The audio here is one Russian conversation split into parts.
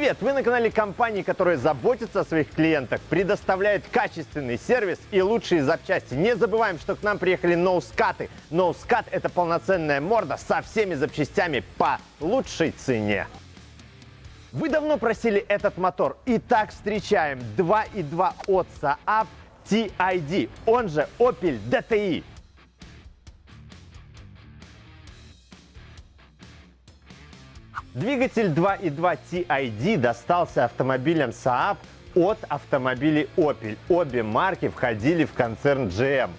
Привет! Вы на канале компании, которая заботится о своих клиентах, предоставляет качественный сервис и лучшие запчасти. Не забываем, что к нам приехали ноускаты. Ноускат – это полноценная морда со всеми запчастями по лучшей цене. Вы давно просили этот мотор. Итак, встречаем 2.2 от Saab TID, он же Opel DTI. Двигатель 2.2 TID достался автомобилям Saab от автомобилей Opel. Обе марки входили в концерн GM.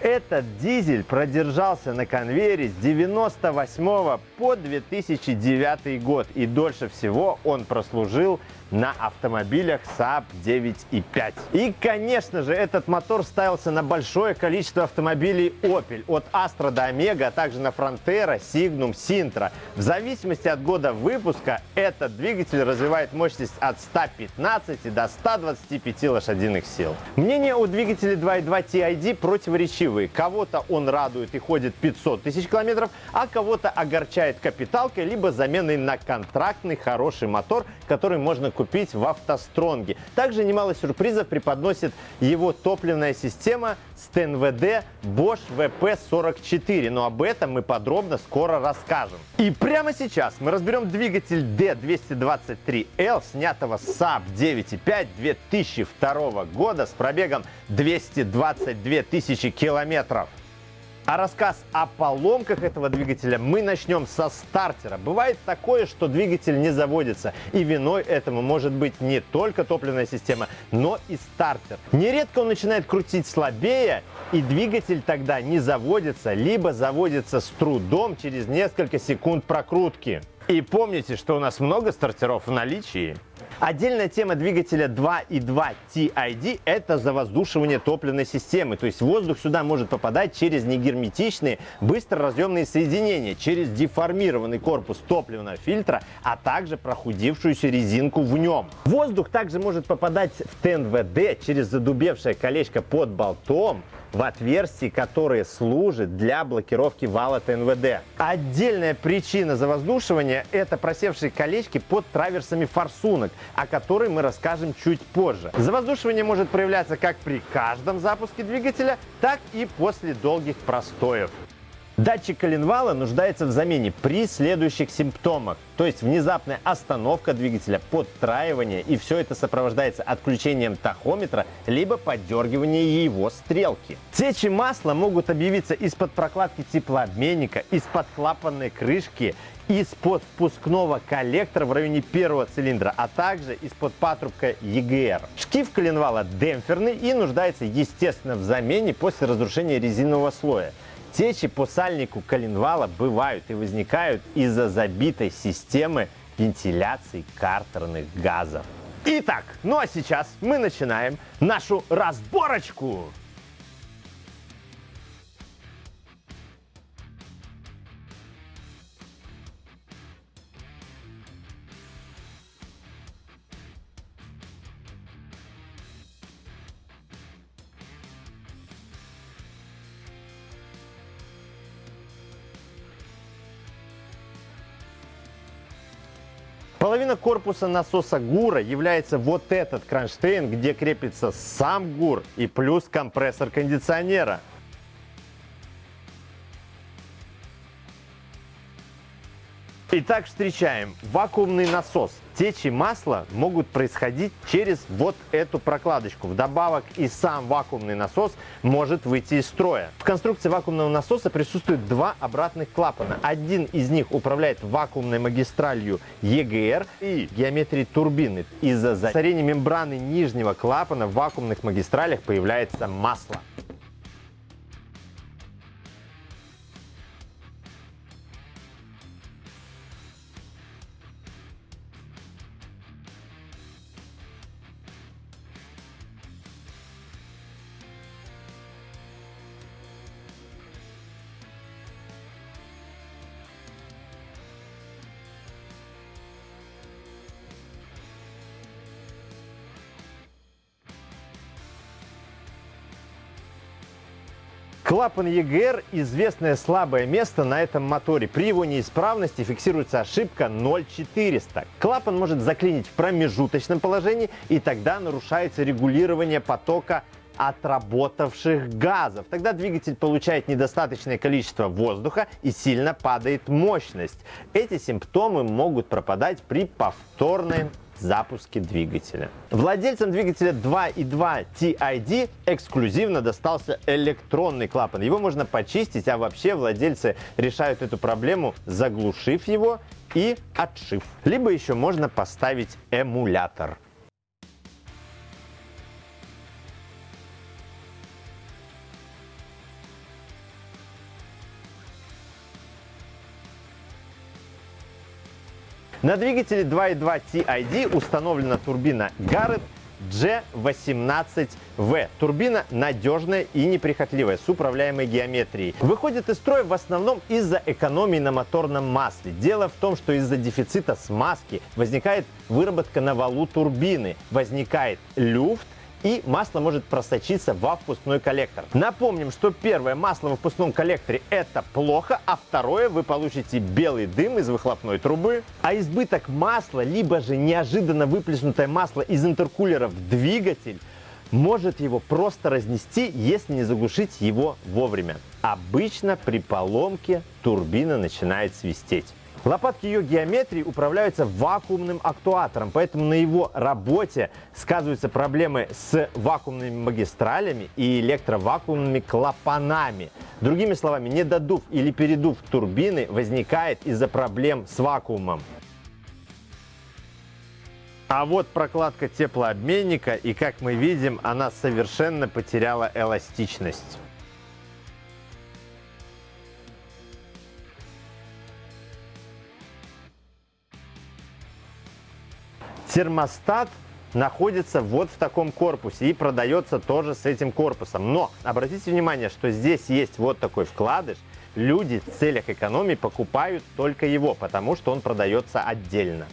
Этот дизель продержался на конвейере с 98 по 2009 год и дольше всего он прослужил на автомобилях Saab 9.5. И, конечно же, этот мотор ставился на большое количество автомобилей Opel, от Astra до Omega, а также на Frontera, Signum, Sintra. В зависимости от года выпуска этот двигатель развивает мощность от 115 до 125 лошадиных сил. Мнение о двигателе 2.2 TID противоречивые. Кого-то он радует и ходит 500 тысяч километров, а кого-то огорчает капиталкой, либо заменой на контрактный хороший мотор, который можно купить купить в автостронге. Также немало сюрпризов преподносит его топливная система с ТНВД Bosch VP44, но об этом мы подробно скоро расскажем. И прямо сейчас мы разберем двигатель D223L, снятого с Saab 9.5 2002 года с пробегом 222 тысячи километров. А рассказ о поломках этого двигателя мы начнем со стартера. Бывает такое, что двигатель не заводится, и виной этому может быть не только топливная система, но и стартер. Нередко он начинает крутить слабее, и двигатель тогда не заводится, либо заводится с трудом через несколько секунд прокрутки. И помните, что у нас много стартеров в наличии. Отдельная тема двигателя 2.2 TID – это завоздушивание топливной системы. То есть воздух сюда может попадать через негерметичные быстроразъемные соединения, через деформированный корпус топливного фильтра, а также прохудившуюся резинку в нем. Воздух также может попадать в ТНВД через задубевшее колечко под болтом, в отверстии, которое служит для блокировки вала ТНВД. Отдельная причина завоздушивания – это просевшие колечки под траверсами форсунок, о которой мы расскажем чуть позже. Завоздушивание может проявляться как при каждом запуске двигателя, так и после долгих простоев. Датчик коленвала нуждается в замене при следующих симптомах. То есть внезапная остановка двигателя, подтраивание и все это сопровождается отключением тахометра либо поддергиванием его стрелки. Течи масла могут объявиться из-под прокладки теплообменника, из-под клапанной крышки, из-под впускного коллектора в районе первого цилиндра, а также из-под патрубка EGR. Шкив коленвала демпферный и нуждается естественно в замене после разрушения резинового слоя. Течи по сальнику коленвала бывают и возникают из-за забитой системы вентиляции картерных газов. Итак, ну а сейчас мы начинаем нашу разборочку. Половина корпуса насоса ГУРа является вот этот кронштейн, где крепится сам ГУР и плюс компрессор кондиционера. Итак, встречаем вакуумный насос. Течи масла могут происходить через вот эту прокладочку. Вдобавок и сам вакуумный насос может выйти из строя. В конструкции вакуумного насоса присутствует два обратных клапана. Один из них управляет вакуумной магистралью EGR и геометрией турбины. Из-за засорения мембраны нижнего клапана в вакуумных магистралях появляется масло. Клапан EGR – известное слабое место на этом моторе. При его неисправности фиксируется ошибка 0,400. Клапан может заклинить в промежуточном положении, и тогда нарушается регулирование потока отработавших газов. Тогда двигатель получает недостаточное количество воздуха и сильно падает мощность. Эти симптомы могут пропадать при повторной запуске двигателя. Владельцам двигателя 2.2 TID эксклюзивно достался электронный клапан. Его можно почистить, а вообще владельцы решают эту проблему, заглушив его и отшив. Либо еще можно поставить эмулятор. На двигателе 2.2 TID установлена турбина Garrett G18V. Турбина надежная и неприхотливая, с управляемой геометрией. Выходит из строя в основном из-за экономии на моторном масле. Дело в том, что из-за дефицита смазки возникает выработка на валу турбины, возникает люфт, и масло может просочиться во впускной коллектор. Напомним, что первое масло в выпускном коллекторе это плохо, а второе вы получите белый дым из выхлопной трубы. А избыток масла, либо же неожиданно выплеснутое масло из интеркулера в двигатель может его просто разнести, если не заглушить его вовремя. Обычно при поломке турбина начинает свистеть. Лопатки ее геометрии управляются вакуумным актуатором, поэтому на его работе сказываются проблемы с вакуумными магистралями и электровакуумными клапанами. Другими словами, недодув или передув турбины возникает из-за проблем с вакуумом. А вот прокладка теплообменника, и как мы видим, она совершенно потеряла эластичность. Термостат находится вот в таком корпусе и продается тоже с этим корпусом. Но обратите внимание, что здесь есть вот такой вкладыш. Люди в целях экономии покупают только его, потому что он продается отдельно.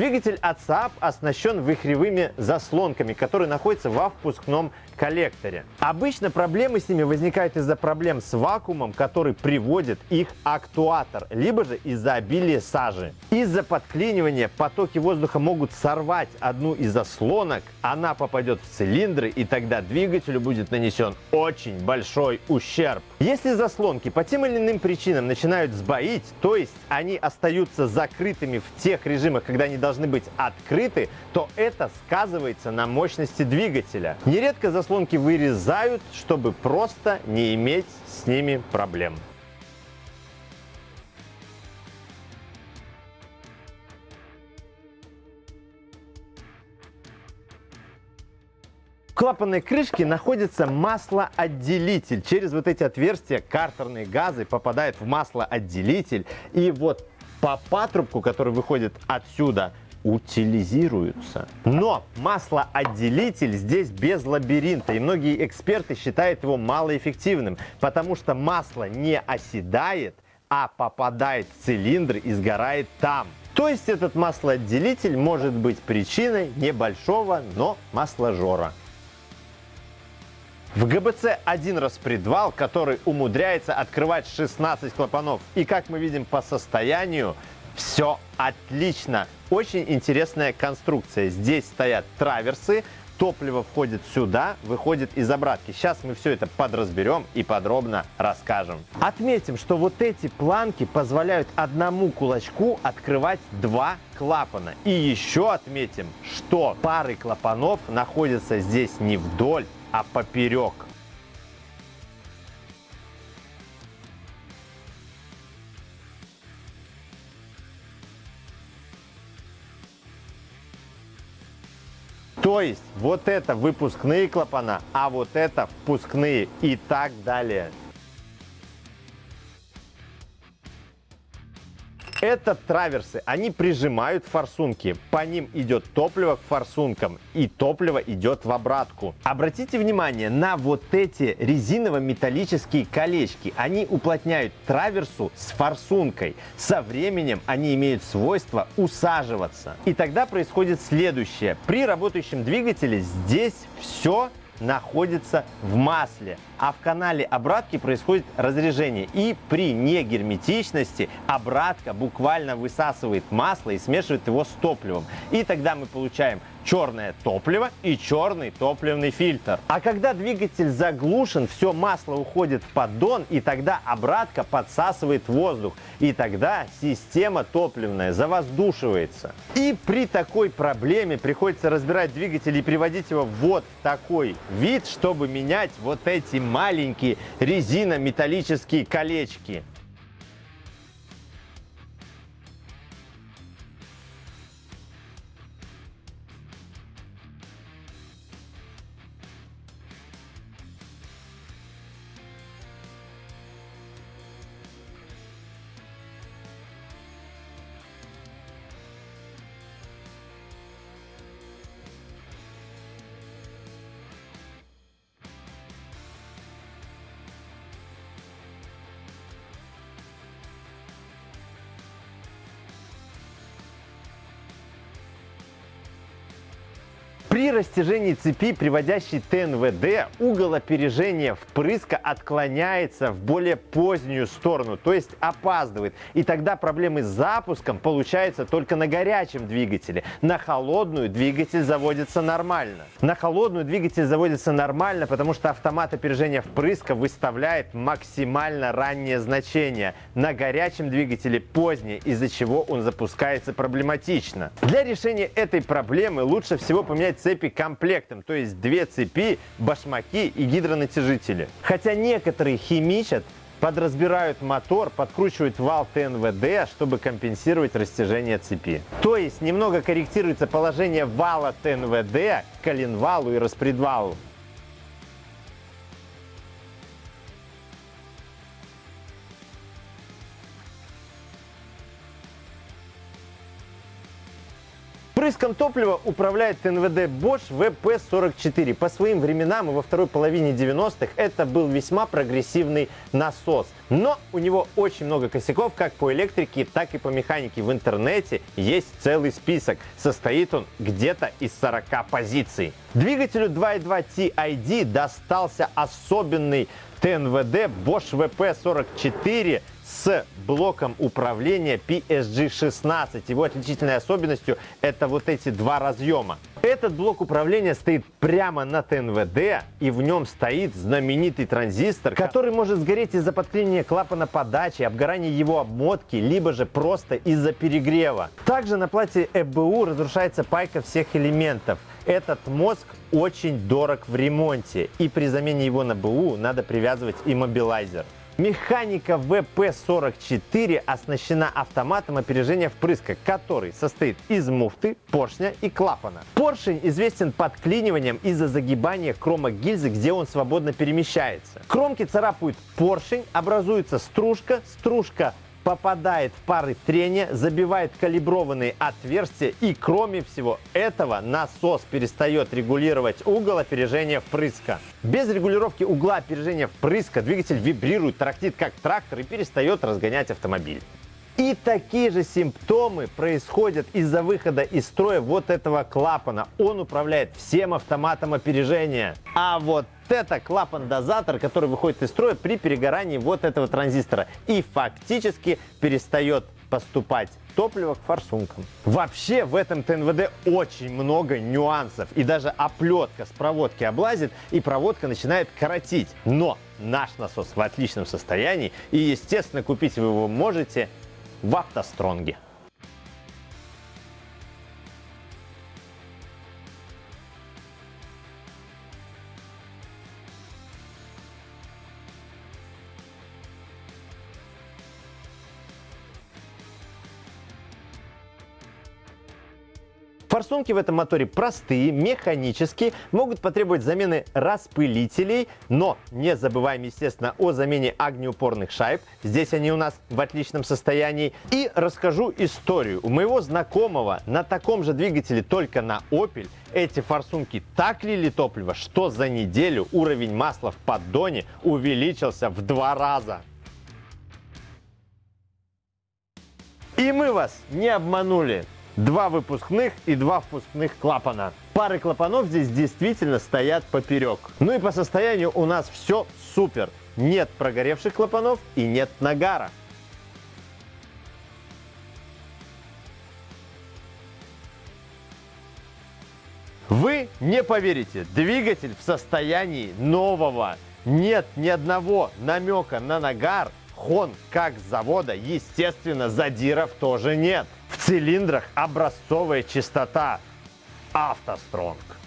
Двигатель от Saab оснащен вихревыми заслонками, которые находятся во впускном коллекторе. Обычно проблемы с ними возникают из-за проблем с вакуумом, который приводит их актуатор, либо же из-за обилия сажи. Из-за подклинивания потоки воздуха могут сорвать одну из заслонок, она попадет в цилиндры и тогда двигателю будет нанесен очень большой ущерб. Если заслонки по тем или иным причинам начинают сбоить, то есть они остаются закрытыми в тех режимах, когда они должны быть открыты, то это сказывается на мощности двигателя. Нередко заслонки вырезают, чтобы просто не иметь с ними проблем. Клапанной крышке находится маслоотделитель. Через вот эти отверстия картерные газы попадают в маслоотделитель. И вот по патрубку, который выходит отсюда, утилизируются. Но маслоотделитель здесь без лабиринта, и многие эксперты считают его малоэффективным, потому что масло не оседает, а попадает в цилиндр и сгорает там. То есть этот маслоотделитель может быть причиной небольшого, но масложора. В ГБЦ один распредвал, который умудряется открывать 16 клапанов. И как мы видим по состоянию, все отлично. Очень интересная конструкция. Здесь стоят траверсы, топливо входит сюда, выходит из обратки. Сейчас мы все это подразберем и подробно расскажем. Отметим, что вот эти планки позволяют одному кулачку открывать два клапана. И еще отметим, что пары клапанов находятся здесь не вдоль, а поперек. То есть вот это выпускные клапана, а вот это впускные и так далее. Это траверсы. Они прижимают форсунки. По ним идет топливо к форсункам. И топливо идет в обратку. Обратите внимание на вот эти резиново-металлические колечки. Они уплотняют траверсу с форсункой. Со временем они имеют свойство усаживаться. И тогда происходит следующее. При работающем двигателе здесь все находится в масле, а в канале обратки происходит разрежение. И при негерметичности обратка буквально высасывает масло и смешивает его с топливом. И тогда мы получаем черное топливо и черный топливный фильтр. А когда двигатель заглушен, все масло уходит в поддон, и тогда обратка подсасывает воздух. И тогда система топливная завоздушивается. И при такой проблеме приходится разбирать двигатель и приводить его вот в такой вид, чтобы менять вот эти маленькие резинометаллические колечки. При растяжении цепи, приводящей ТНВД, угол опережения впрыска отклоняется в более позднюю сторону, то есть опаздывает. И тогда проблемы с запуском получаются только на горячем двигателе. На холодную двигатель заводится нормально. На холодную двигатель заводится нормально, потому что автомат опережения впрыска выставляет максимально раннее значение. На горячем двигателе позднее, из-за чего он запускается проблематично. Для решения этой проблемы лучше всего поменять цепи комплектом, то есть две цепи, башмаки и гидронатяжители. Хотя некоторые химичат, подразбирают мотор, подкручивают вал ТНВД, чтобы компенсировать растяжение цепи. То есть немного корректируется положение вала ТНВД к коленвалу и распредвалу. Впрыском топлива управляет НВД Bosch VP44. По своим временам и во второй половине 90-х это был весьма прогрессивный насос. Но у него очень много косяков как по электрике, так и по механике. В интернете есть целый список. Состоит он где-то из 40 позиций. Двигателю 2.2 TID достался особенный ТНВД Bosch VP44 с блоком управления PSG-16. Его отличительной особенностью это вот эти два разъема. Этот блок управления стоит прямо на ТНВД, и в нем стоит знаменитый транзистор, который может сгореть из-за подклинения клапана подачи, обгорания его обмотки, либо же просто из-за перегрева. Также на плате ЭБУ разрушается пайка всех элементов. Этот мозг очень дорог в ремонте, и при замене его на БУ надо привязывать иммобилайзер. Механика ВП-44 оснащена автоматом опережения впрыска, который состоит из муфты, поршня и клапана. Поршень известен подклиниванием из-за загибания кромок гильзы, где он свободно перемещается. Кромки царапают поршень, образуется стружка, стружка попадает в пары трения, забивает калиброванные отверстия и кроме всего этого насос перестает регулировать угол опережения впрыска. Без регулировки угла опережения впрыска двигатель вибрирует, трактит как трактор и перестает разгонять автомобиль. И такие же симптомы происходят из-за выхода из строя вот этого клапана. Он управляет всем автоматом опережения. А вот это клапан-дозатор, который выходит из строя при перегорании вот этого транзистора и фактически перестает поступать топливо к форсункам. Вообще в этом ТНВД очень много нюансов. И даже оплетка с проводки облазит, и проводка начинает коротить. Но наш насос в отличном состоянии, и, естественно, купить вы его можете в автостронге. Форсунки в этом моторе простые, механические, могут потребовать замены распылителей, но не забываем, естественно, о замене огнеупорных шайб. Здесь они у нас в отличном состоянии. И расскажу историю. У моего знакомого на таком же двигателе, только на Opel, эти форсунки так лили топливо, что за неделю уровень масла в поддоне увеличился в два раза. И мы вас не обманули. Два выпускных и два впускных клапана. Пары клапанов здесь действительно стоят поперек. Ну и по состоянию у нас все супер. Нет прогоревших клапанов и нет нагара. Вы не поверите, двигатель в состоянии нового. Нет ни одного намека на нагар. Хон как с завода, естественно, задиров тоже нет. Цилиндрах образцовая чистота. автостронг.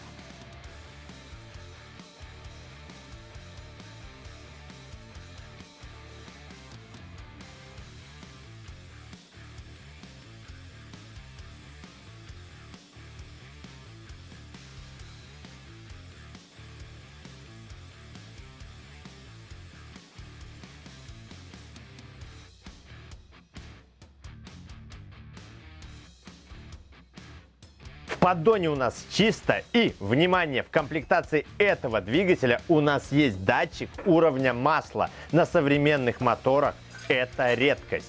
Поддоне у нас чисто. И, внимание, в комплектации этого двигателя у нас есть датчик уровня масла. На современных моторах это редкость.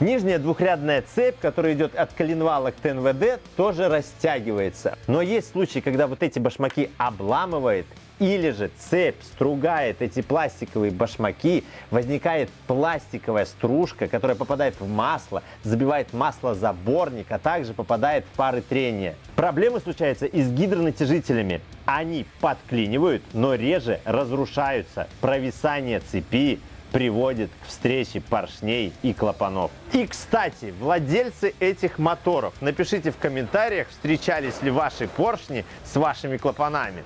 Нижняя двухрядная цепь, которая идет от коленвала к ТНВД, тоже растягивается. Но есть случаи, когда вот эти башмаки обламывает или же цепь стругает эти пластиковые башмаки, возникает пластиковая стружка, которая попадает в масло, забивает маслозаборник, а также попадает в пары трения. Проблемы случаются и с гидронатяжителями. Они подклинивают, но реже разрушаются. Провисание цепи, приводит к встрече поршней и клапанов. И, кстати, владельцы этих моторов, напишите в комментариях, встречались ли ваши поршни с вашими клапанами.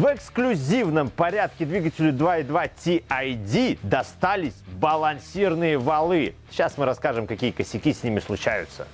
В эксклюзивном порядке двигателю 2.2 TID достались балансирные валы. Сейчас мы расскажем, какие косяки с ними случаются.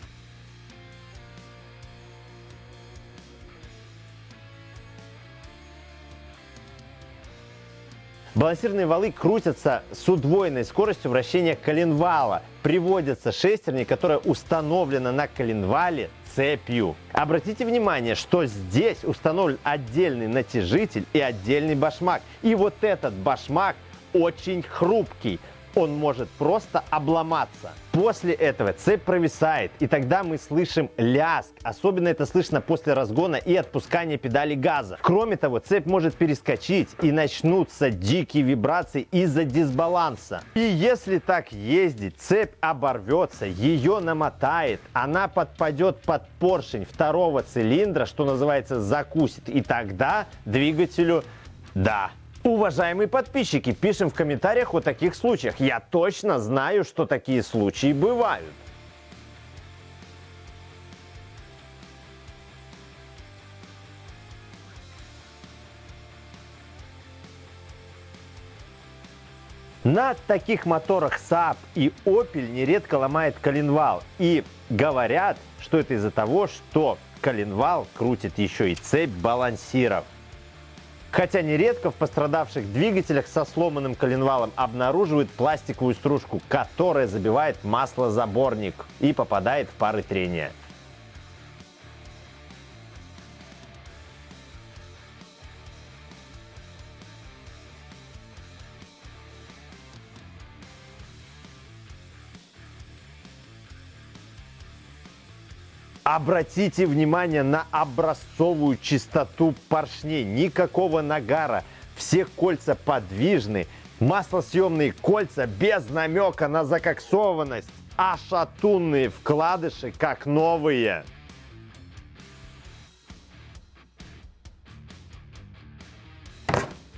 Балансирные валы крутятся с удвоенной скоростью вращения коленвала. Приводятся шестерни, которая установлена на коленвале цепью. Обратите внимание, что здесь установлен отдельный натяжитель и отдельный башмак. И вот этот башмак очень хрупкий он может просто обломаться. После этого цепь провисает, и тогда мы слышим ляск. Особенно это слышно после разгона и отпускания педали газа. Кроме того, цепь может перескочить и начнутся дикие вибрации из-за дисбаланса. И если так ездить, цепь оборвется, ее намотает, она подпадет под поршень второго цилиндра, что называется закусит. И тогда двигателю да, Уважаемые подписчики, пишем в комментариях о таких случаях. Я точно знаю, что такие случаи бывают. На таких моторах Saab и Opel нередко ломает коленвал. И говорят, что это из-за того, что коленвал крутит еще и цепь балансиров. Хотя нередко в пострадавших двигателях со сломанным коленвалом обнаруживают пластиковую стружку, которая забивает маслозаборник и попадает в пары трения. Обратите внимание на образцовую чистоту поршней. Никакого нагара. Все кольца подвижны. Маслосъемные кольца без намека на закоксованность. А шатунные вкладыши как новые.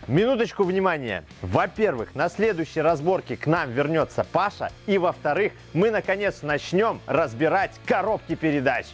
Минуточку внимания. Во-первых, на следующей разборке к нам вернется Паша. И во-вторых, мы наконец начнем разбирать коробки передач.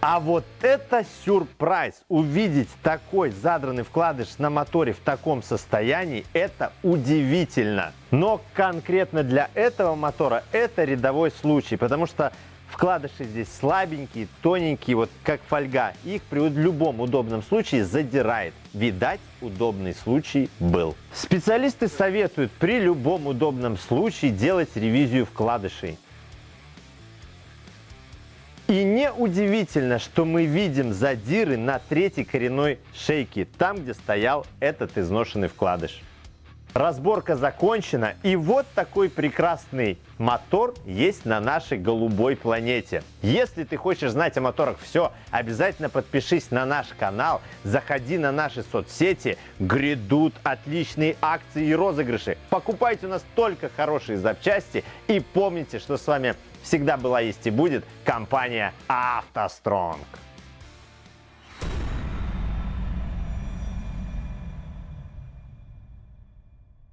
А вот это сюрприз! Увидеть такой задранный вкладыш на моторе в таком состоянии – это удивительно. Но конкретно для этого мотора это рядовой случай, потому что Вкладыши здесь слабенькие, тоненькие, вот как фольга. Их при любом удобном случае задирает. Видать, удобный случай был. Специалисты советуют при любом удобном случае делать ревизию вкладышей. И неудивительно, что мы видим задиры на третьей коренной шейке, там, где стоял этот изношенный вкладыш. Разборка закончена, и вот такой прекрасный мотор есть на нашей голубой планете. Если ты хочешь знать о моторах все, обязательно подпишись на наш канал, заходи на наши соцсети, грядут отличные акции и розыгрыши. Покупайте у нас только хорошие запчасти и помните, что с вами всегда была есть и будет компания «АвтоСтронг».